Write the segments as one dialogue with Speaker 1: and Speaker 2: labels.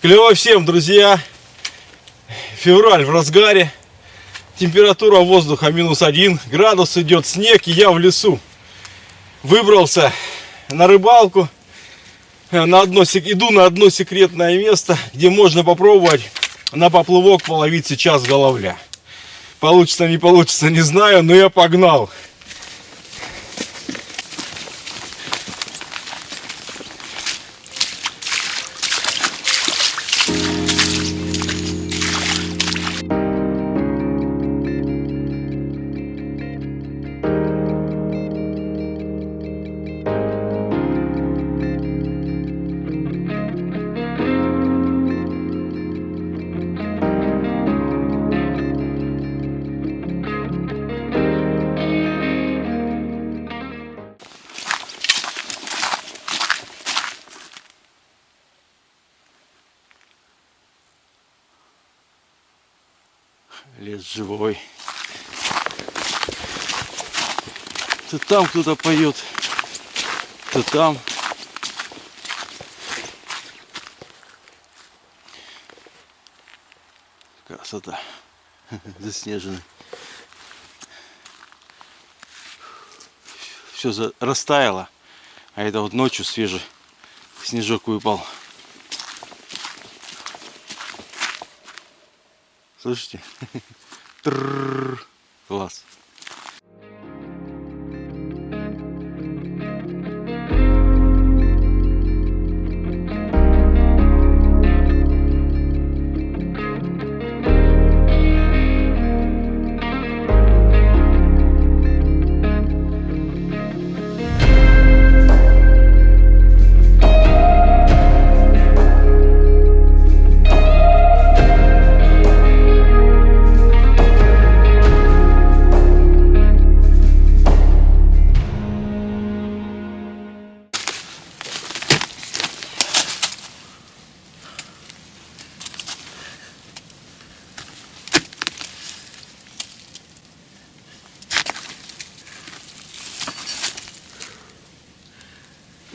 Speaker 1: Клево всем, друзья. Февраль в разгаре. Температура воздуха минус один градус идет снег, и я в лесу. Выбрался на рыбалку. На одно, иду на одно секретное место, где можно попробовать на поплывок половить сейчас головля. Получится, не получится, не знаю, но я погнал. Лес живой. То там кто-то поет, то там. Красота. Заснеженный. Все растаяло. А это вот ночью свежий снежок выпал. Слышите? Класс.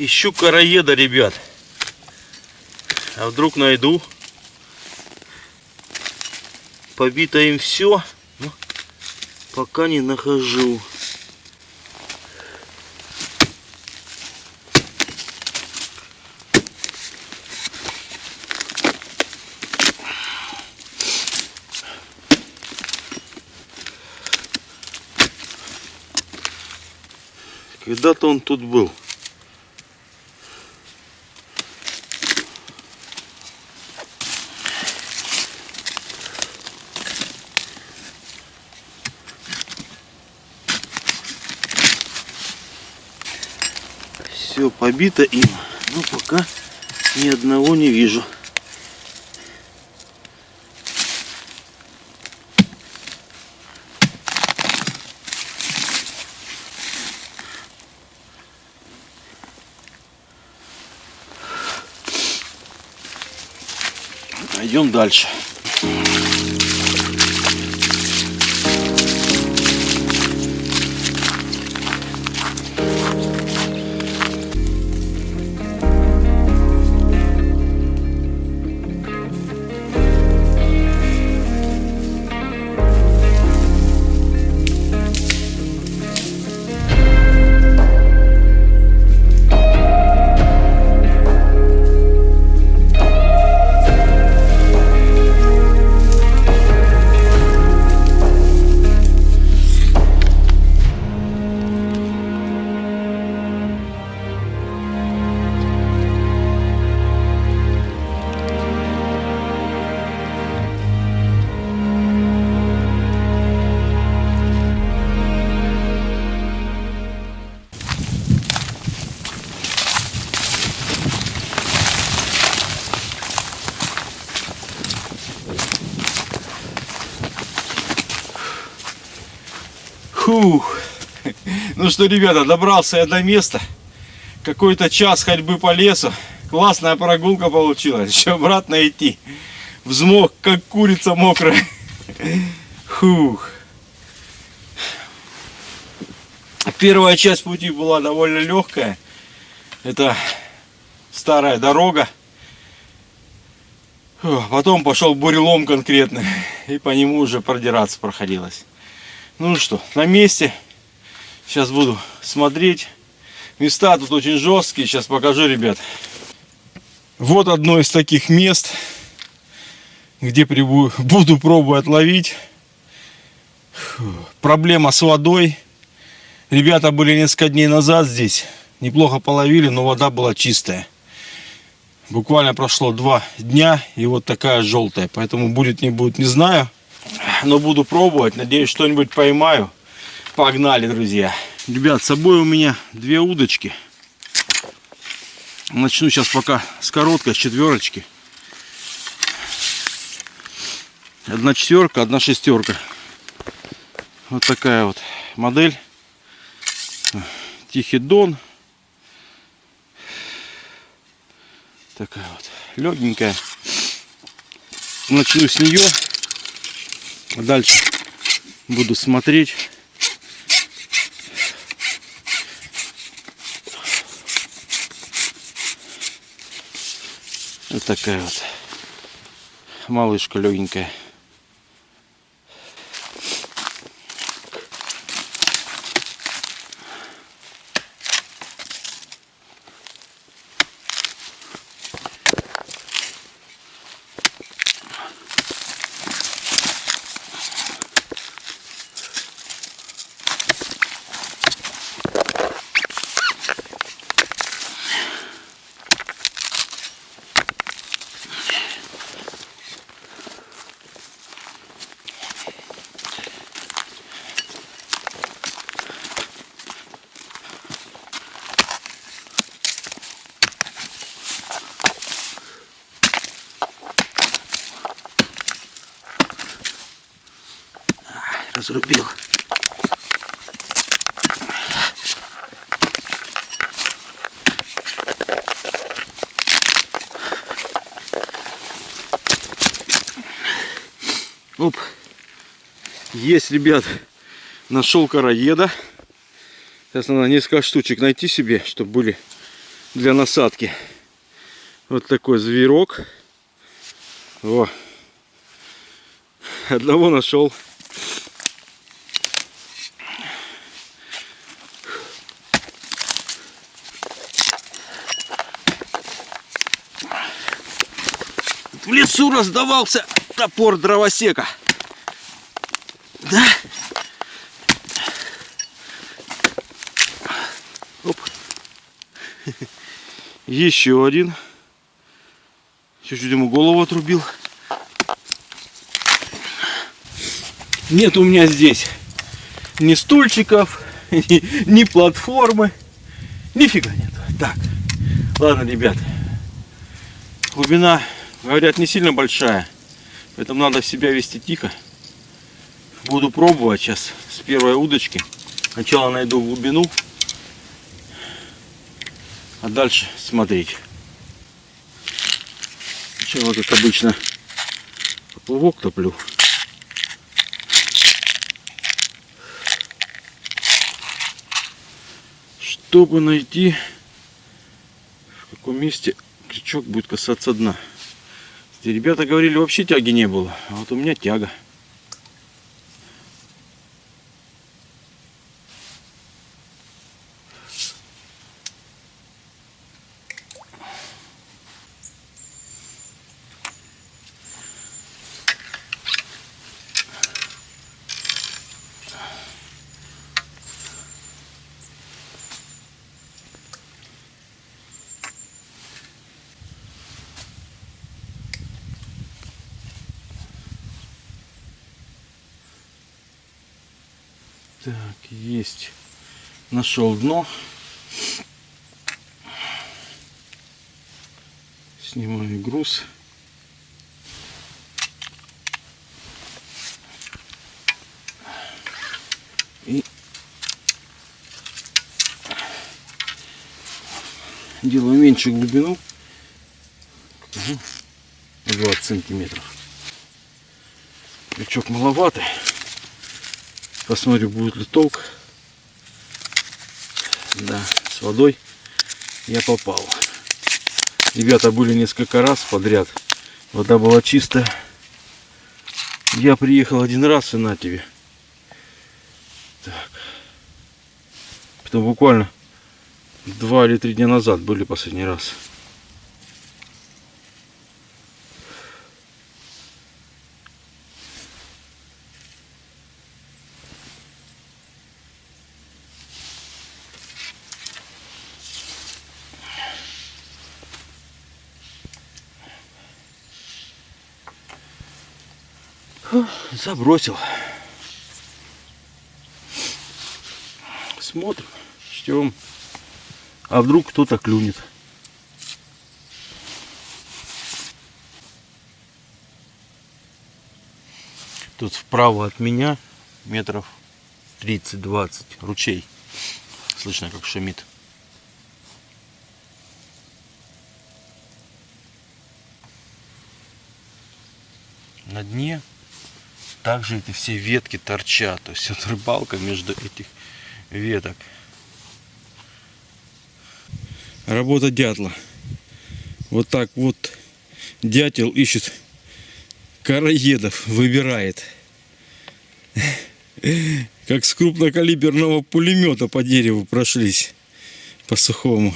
Speaker 1: Ищу короеда, ребят. А вдруг найду. Побито им все. Но пока не нахожу. Когда-то он тут был. Все побито им, но пока ни одного не вижу. Идем дальше. Ну что, ребята, добрался я до места. Какой-то час ходьбы по лесу. Классная прогулка получилась. Еще обратно идти. Взмок, как курица мокрая. Фух. Первая часть пути была довольно легкая. Это старая дорога. Потом пошел бурелом конкретный. И по нему уже продираться проходилось. Ну что, на месте. Сейчас буду смотреть. Места тут очень жесткие. Сейчас покажу, ребят. Вот одно из таких мест, где буду пробовать ловить. Проблема с водой. Ребята были несколько дней назад здесь. Неплохо половили, но вода была чистая. Буквально прошло два дня и вот такая желтая. Поэтому будет не будет не знаю. Но буду пробовать. Надеюсь что-нибудь поймаю. Погнали, друзья. Ребят, с собой у меня две удочки. Начну сейчас пока с короткой, с четверочки. Одна четверка, одна шестерка. Вот такая вот модель. Тихий Дон. Такая вот легенькая. Начну с нее. Дальше буду смотреть. Такая вот малышка легенькая. Разрубил. Оп. Есть, ребят, нашел короеда. Сейчас надо несколько штучек найти себе, чтобы были для насадки. Вот такой зверок. О. Одного нашел. В лесу раздавался топор дровосека. Да? Оп. Еще один. Чуть-чуть ему голову отрубил. Нет у меня здесь ни стульчиков, ни, ни платформы. Нифига нет. Так, ладно, ребят. Глубина, говорят, не сильно большая. Поэтому надо себя вести тихо. Буду пробовать сейчас с первой удочки. Сначала найду глубину, а дальше смотреть. Сначала, как обычно, поплавок топлю. Чтобы найти, в каком месте крючок будет касаться дна. Ребята говорили, вообще тяги не было. А вот у меня тяга. Так, есть. Нашел дно. Снимаю груз. И делаю меньше глубину. 20 сантиметров. Крючок маловатый. Посмотрю, будет ли толк. Да, с водой я попал. Ребята были несколько раз подряд. Вода была чистая. Я приехал один раз и на тебе. Так. Потом буквально два или три дня назад были последний раз. Забросил. Смотрим, ждем. А вдруг кто-то клюнет. Тут вправо от меня метров 30-20 ручей. Слышно, как шумит. На дне также эти все ветки торчат. То есть вот рыбалка между этих веток. Работа дятла. Вот так вот дятел ищет караедов, выбирает. Как с крупнокалиберного пулемета по дереву прошлись по сухому.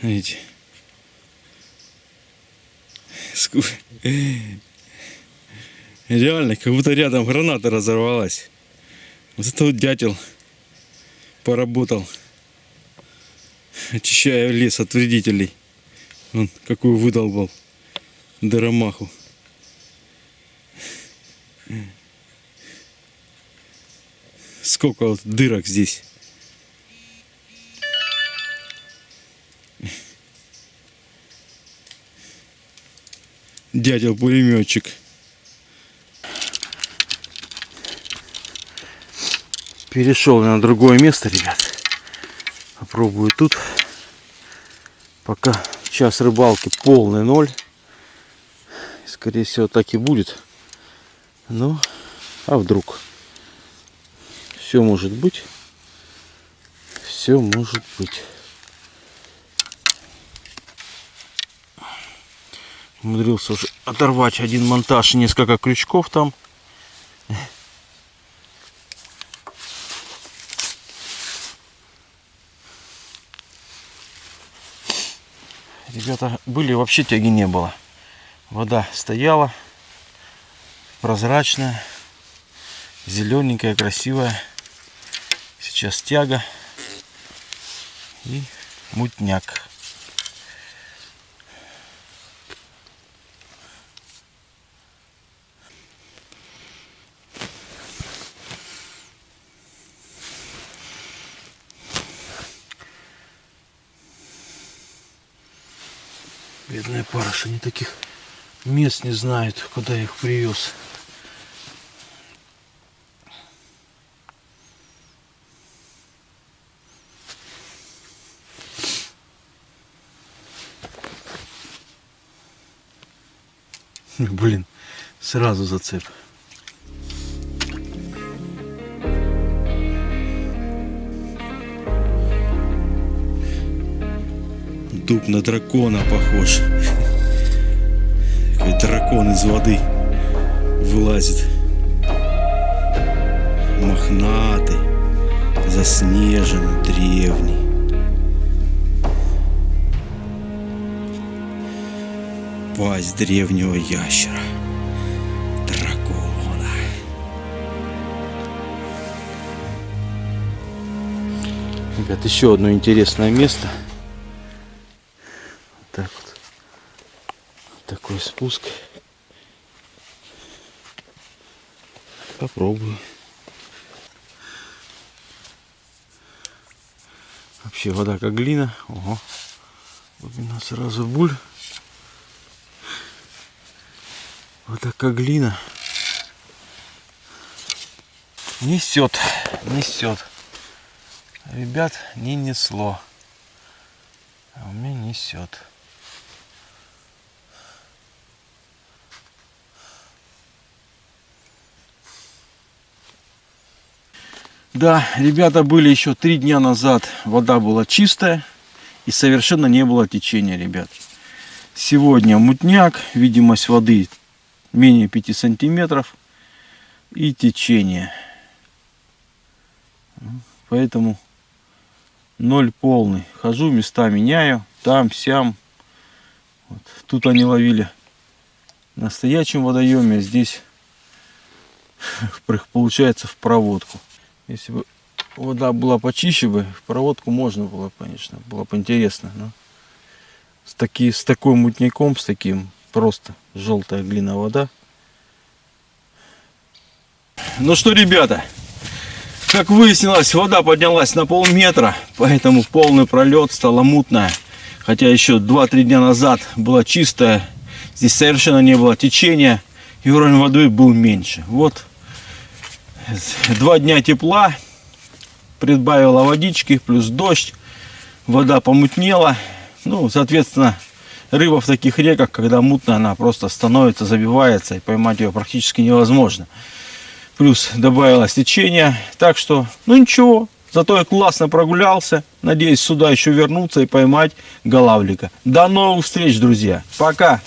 Speaker 1: Видите? Реально, как будто рядом граната разорвалась. Вот это вот дятел поработал, очищая лес от вредителей. Он какую выдолбал дыромаху. Сколько вот дырок здесь. Дятел пулеметчик. Перешел на другое место, ребят. Попробую тут. Пока час рыбалки полный ноль. Скорее всего так и будет. Ну, а вдруг? Все может быть. Все может быть. Умудрился уже оторвать один монтаж, несколько крючков там. Ребята были, вообще тяги не было. Вода стояла, прозрачная, зелененькая, красивая. Сейчас тяга и мутняк. Бедная парыша, они таких мест не знают, куда их привез. Блин, сразу зацеп. Дуб на дракона похож. Какой дракон из воды вылазит. Мохнатый, заснеженный, древний. Пасть древнего ящера. Дракона. Ребят, еще одно интересное место – Такой спуск. Попробую. Вообще вода как глина. Ого. Глубина сразу буль. Вода как глина. Несет, несет. Ребят, не несло. А у меня несет. Да, ребята были еще три дня назад, вода была чистая. И совершенно не было течения, ребят. Сегодня мутняк, видимость воды менее 5 сантиметров и течение. Поэтому ноль полный. Хожу, места меняю, там, сям. Вот. Тут они ловили на настоящем водоеме, а здесь получается в проводку. Если бы вода была почище бы, в проводку можно было, конечно, было бы интересно. Но с, таки, с такой мутняком, с таким просто желтая глина вода. Ну что, ребята, как выяснилось, вода поднялась на полметра, поэтому полный пролет стало мутная. Хотя еще 2-3 дня назад была чистая, здесь совершенно не было течения, и уровень воды был меньше. Вот два дня тепла, прибавила водички, плюс дождь, вода помутнела. Ну, соответственно, рыба в таких реках, когда мутная, она просто становится, забивается, и поймать ее практически невозможно. Плюс добавилось течение, так что, ну ничего, зато я классно прогулялся. Надеюсь, сюда еще вернуться и поймать голавлика. До новых встреч, друзья. Пока!